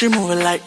She moving like